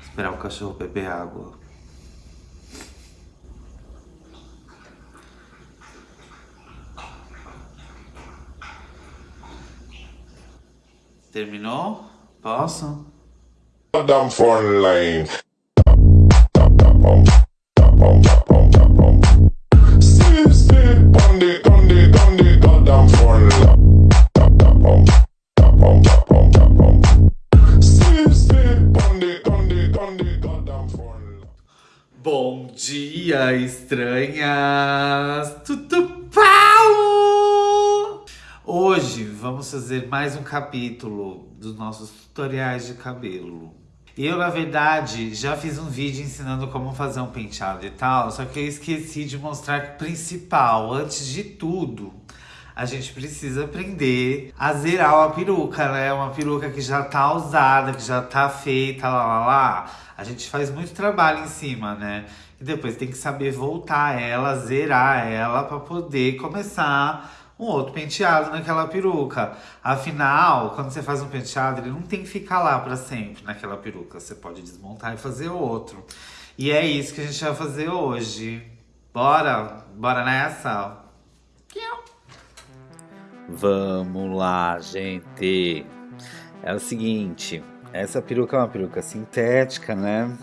Esperar o cachorro beber água. Terminou? Posso? See, see, on the, on the, on the goddamn front line. Bom dia, estranhas! Tudo pau! Hoje vamos fazer mais um capítulo dos nossos tutoriais de cabelo. Eu, na verdade, já fiz um vídeo ensinando como fazer um penteado e tal, só que eu esqueci de mostrar o principal, antes de tudo, a gente precisa aprender a zerar uma peruca, né? Uma peruca que já tá usada, que já tá feita, lá, lá, lá. A gente faz muito trabalho em cima, né? E depois tem que saber voltar ela, zerar ela pra poder começar um outro penteado naquela peruca. Afinal, quando você faz um penteado, ele não tem que ficar lá pra sempre naquela peruca. Você pode desmontar e fazer outro. E é isso que a gente vai fazer hoje. Bora? Bora nessa? Vamos lá, gente. É o seguinte, essa peruca é uma peruca sintética, né?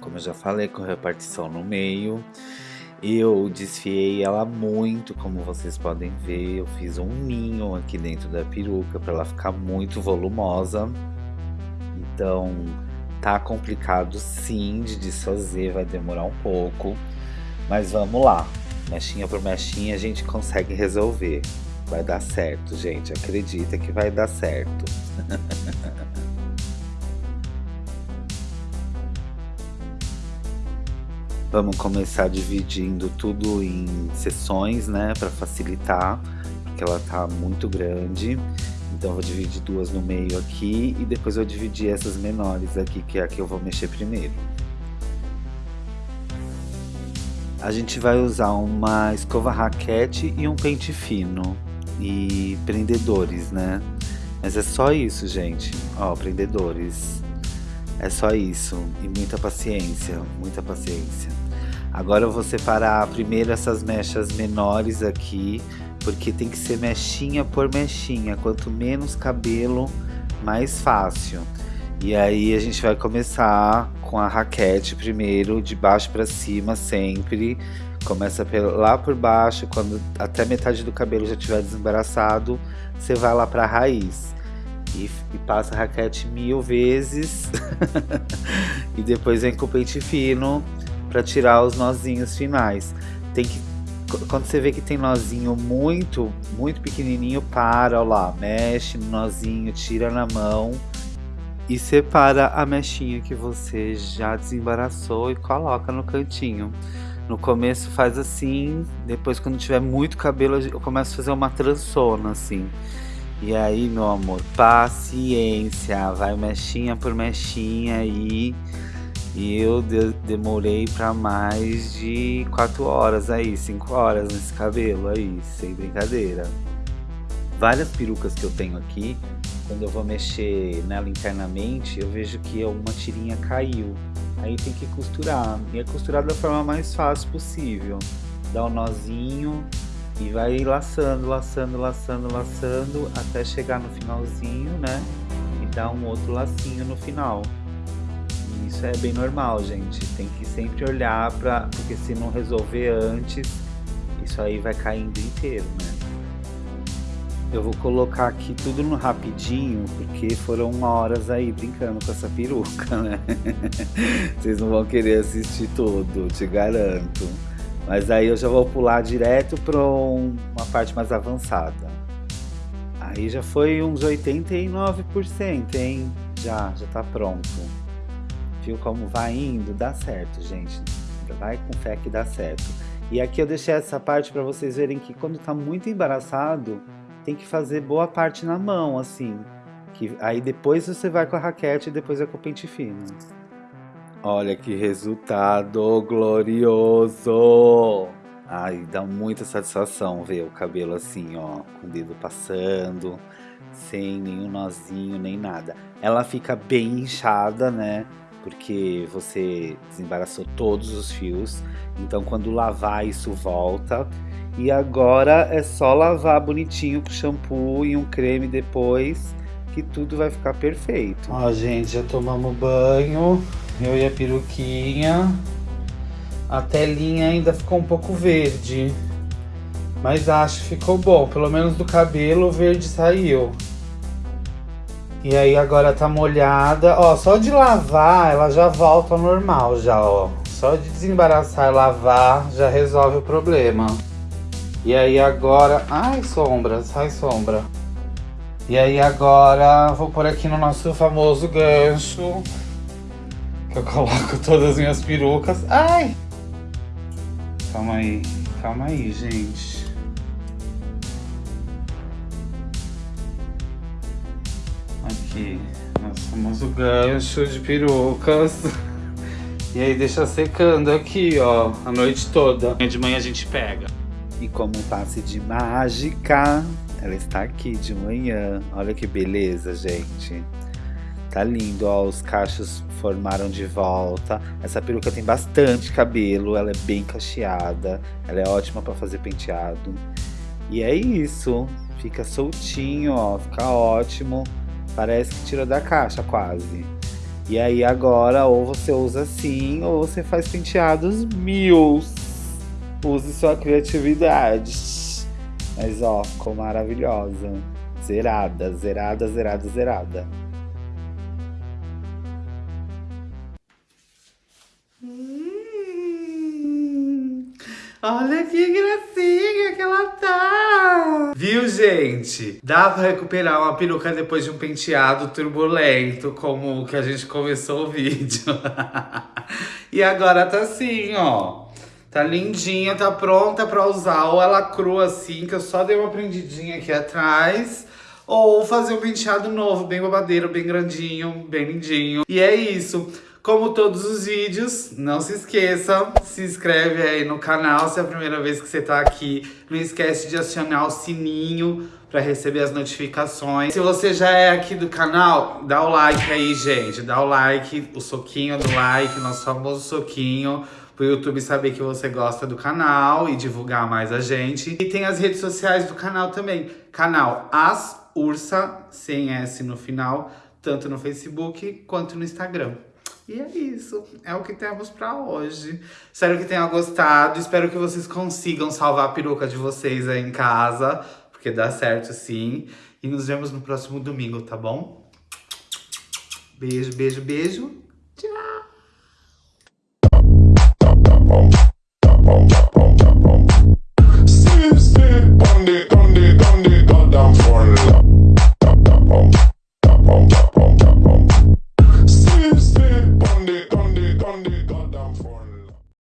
Como eu já falei, com repartição no meio. Eu desfiei ela muito, como vocês podem ver. Eu fiz um ninho aqui dentro da peruca para ela ficar muito volumosa. Então, tá complicado sim de desfazer, vai demorar um pouco. Mas vamos lá, mechinha por mechinha a gente consegue resolver. Vai dar certo, gente. Acredita que vai dar certo. Vamos começar dividindo tudo em sessões, né, para facilitar, porque ela tá muito grande. Então vou dividir duas no meio aqui e depois eu vou dividir essas menores aqui, que é a que eu vou mexer primeiro. A gente vai usar uma escova raquete e um pente fino e prendedores, né? Mas é só isso, gente. Ó, prendedores. É só isso. E muita paciência, muita paciência. Agora eu vou separar primeiro essas mechas menores aqui, porque tem que ser mechinha por mechinha. Quanto menos cabelo, mais fácil. E aí a gente vai começar com a raquete primeiro, de baixo para cima sempre. Começa lá por baixo, quando até metade do cabelo já estiver desembaraçado, você vai lá para a raiz. E, e, passa a raquete mil vezes. e depois vem com o pente fino para tirar os nozinhos finais. Tem que quando você vê que tem nozinho muito, muito pequenininho, para, ó lá, mexe no nozinho, tira na mão e separa a mechinha que você já desembaraçou e coloca no cantinho. No começo faz assim, depois quando tiver muito cabelo eu começo a fazer uma trançona assim. E aí, meu amor, paciência, vai mechinha por mechinha aí. E eu de demorei para mais de 4 horas aí, 5 horas nesse cabelo aí, sem brincadeira. Várias perucas que eu tenho aqui, quando eu vou mexer nela internamente, eu vejo que uma tirinha caiu. Aí tem que costurar, e é costurar da forma mais fácil possível. Dá um nozinho e vai laçando, laçando, laçando, laçando, até chegar no finalzinho, né? E dar um outro lacinho no final. Isso é bem normal, gente. Tem que sempre olhar para, porque se não resolver antes, isso aí vai caindo inteiro, né? Eu vou colocar aqui tudo no rapidinho, porque foram horas aí brincando com essa peruca, né? Vocês não vão querer assistir tudo, te garanto. Mas aí eu já vou pular direto para uma parte mais avançada. Aí já foi uns 89%, hein? Já, já tá pronto. Viu como vai indo? Dá certo, gente. Vai com fé que dá certo. E aqui eu deixei essa parte para vocês verem que quando tá muito embaraçado, tem que fazer boa parte na mão, assim. Que aí depois você vai com a raquete e depois é com o pente fino. Olha que resultado glorioso! Ai, dá muita satisfação ver o cabelo assim, ó, com o dedo passando, sem nenhum nozinho, nem nada. Ela fica bem inchada, né? porque você desembaraçou todos os fios. Então quando lavar isso volta. E agora é só lavar bonitinho com shampoo e um creme depois, que tudo vai ficar perfeito. Ó, gente, já tomamos banho, eu e a peruquinha. A telinha ainda ficou um pouco verde, mas acho que ficou bom. Pelo menos do cabelo o verde saiu. E aí agora tá molhada. Ó, só de lavar ela já volta ao normal já, ó. Só de desembaraçar e lavar já resolve o problema. E aí agora... Ai, sombras, ai, sombra. E aí agora vou por aqui no nosso famoso gancho. Que eu coloco todas as minhas perucas. Ai! Calma aí, calma aí, gente. Aqui, nosso famoso gancho de perucas. E aí deixa secando aqui, ó, a noite toda. De manhã a gente pega. E como um passe de mágica, ela está aqui de manhã. Olha que beleza, gente. Tá lindo, ó, os cachos formaram de volta. Essa peruca tem bastante cabelo, ela é bem cacheada, ela é ótima para fazer penteado. E é isso, fica soltinho, ó, fica ótimo. Parece que tira da caixa quase. E aí agora ou você usa assim ou você faz penteados mil. Use sua criatividade. Mas ó, ficou maravilhosa. Zerada, zerada, zerada, zerada. Olha que gracinha que ela tá! Viu, gente? Dá pra recuperar uma peruca depois de um penteado turbulento, como o que a gente começou o vídeo. e agora tá assim, ó. Tá lindinha, tá pronta pra usar. Ou ela crua assim, que eu só dei uma prendidinha aqui atrás. Ou fazer um penteado novo, bem babadeiro, bem grandinho, bem lindinho. E é isso. Como todos os vídeos, não se esqueça, se inscreve aí no canal se é a primeira vez que você tá aqui. Não esquece de acionar o sininho para receber as notificações. Se você já é aqui do canal, dá o like aí, gente. Dá o like, o soquinho do like, nosso famoso soquinho pro YouTube saber que você gosta do canal e divulgar mais a gente. E tem as redes sociais do canal também. Canal As Ursa, sem S no final, tanto no Facebook quanto no Instagram. E é isso, é o que temos pra hoje. Espero que tenham gostado, espero que vocês consigam salvar a peruca de vocês aí em casa, porque dá certo sim. E nos vemos no próximo domingo, tá bom? Beijo, beijo, beijo.